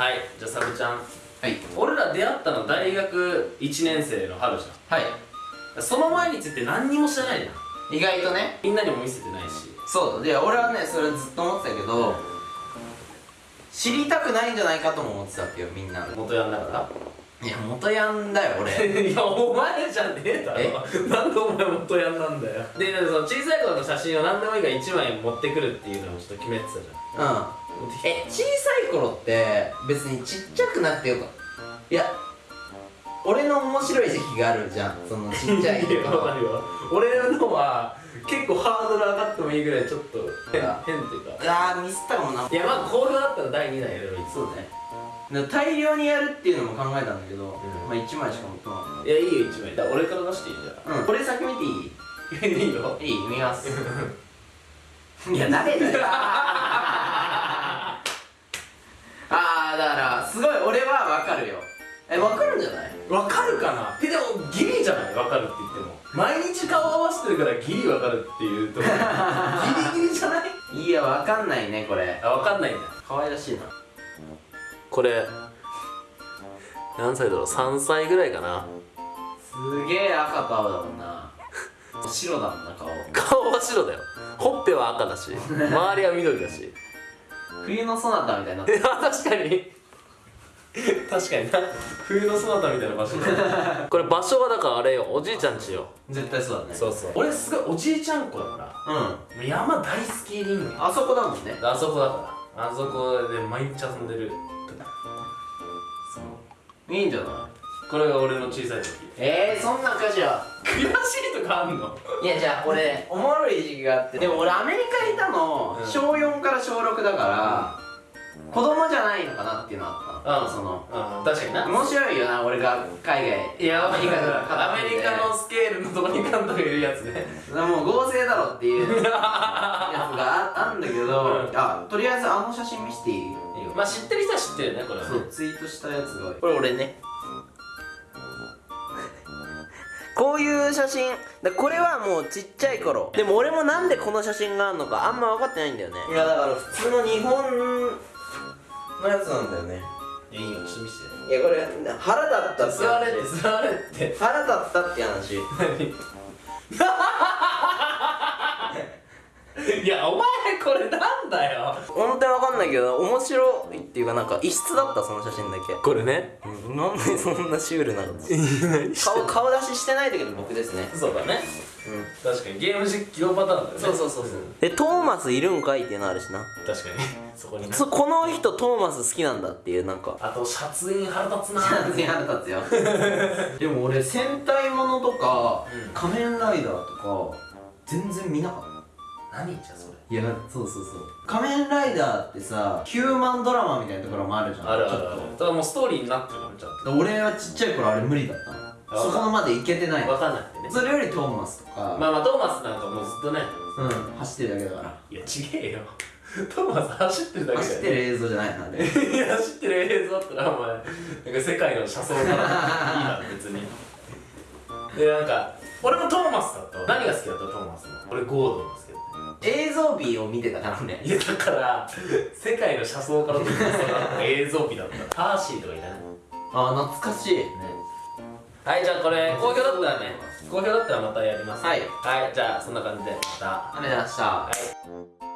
はいじゃあサブちゃん。はい。俺ら出会ったの大学1年生の春じはい。ゃんその前について何にも知らないじゃん。意外とね。みんなにも見せてないし。そうで俺はねそれずっと思ってたけど知りたくないんじゃないかとも思ってたわけよみんな元ヤンだかいや元ヤンだよ俺。ら いやお前じゃねえだろ。なんでお前元ヤンなんだよ。でその小さい頃の写真を何でもいいから1枚持ってくるっていうのをちょっと決めてたじゃん。うんえ小さい頃って別にちっちゃくなってよかいや俺の面白い時期があるじゃん。そのちっちゃい いやわかるよ。俺のは結構ハードル上がってもいいぐらいちょっと変あ。変っていうか。あーミスったかもな。いやまあ好評だったら第2弾やればいい。そうね。で大量にやるっていうのも考えたんだけど、ん。まあ1枚しか持ってなかっいやいいよ1枚。だ俺から出していいじゃん。たうん。これ先見ていい？いいよいい見ます。いや誰だよああだからすごい俺は分かるよ。え分かるんじゃない？わかるかな？えでもギリじゃない？わかるって言っても。毎日顔合わせてるからギリわかるっていうと ギリギリじゃない？いや分かんないねこれ。あわかんないんだ。可愛らしいな。これ何歳だろう？3歳ぐらいかな。すげえ赤と青だもんな。白だもんな顔。顔は白だよ。ほっぺは赤だし周りは緑だし冬のソナタみたいになっていや 確かに。確かにな。冬のそなたみたいな場所だ これ場所はだからあれよおじいちゃんちよ。絶対そうだね。そうそう。俺すごいおじいちゃん子だからうん。山大好き人間あそこだもんね。あそこだからあそこで毎日遊んでる。いいんじゃない？これが俺の小さい時。えー、そんなんかじゃ悔しいとかあんの？いやじゃあ俺おもろい時期があってでも俺アメリカにいたの、うん。小4から小6だから、子供じゃないのかなっていうのはあった。の、うん。そのうん。確かにな。面白いよな俺が海外いやアメリカからアメリカのスケールのとこに監督がいるやつね。もう合成だろっていうやつがあったんだけど、うん。あとりあえずあの写真見せていいまあ知ってる人は知ってるねこれはね。そうツイートしたやつがこれ俺ねこういう写真。だこれはもうちっちゃい頃。でも俺もなんでこの写真があるのかあんま分かってないんだよね。いやだから普通の日本のやつなんだよね。いやいいよちょっと見せいやこれ腹立ったってて座れって話座れって。腹立ったって話。いやお前これなんだよ。本当ないけど面白いっていうかなんか異質だったその写真だけ。これね。うん。なんでそんなシュールなこと 顔顔出ししてない時の僕ですね。そうだね。うん。確かにゲーム実況パターンだよね。そうそうそうそう。でトーマスいるんかいっていうのあるしな。確かに。そこにねそこの人トーマス好きなんだっていうなんか。あとシャツイン腹立つな。全然腹立つよ。でも俺戦隊ものとか、うん。仮面ライダーとか全然見なかった何じゃそれ。いやそうそうそう。仮面ライダーってさヒューマンドラマみたいなところもあるじゃん。あるあるある。だからもうストーリーになってるから。ちゃんと俺はちっちゃい頃あれ無理だったあのそこまでいけてないと分かんなくてね。それよりトーマスとか、まあまあトーマスなんかもうずっとねうん走ってるだけだから。いやちげえよ。トーマス走ってるだけだよ。走ってる映像じゃないなあれ。いや走ってる映像だったらお前なんか世界の車窓からいいな別に。でなんか俺もトーマスだった何が好きだった？トーマスの。俺ゴードンが好きだった映像美を見てたからね。いやだから世界の車窓から撮った映像美だった。ターシーとかいたねあ懐かしい。ね。はいじゃあこれ好評だったらね。好評だったらまたやります。はい。はいじゃあそんな感じでまた。ありがとうございました。はい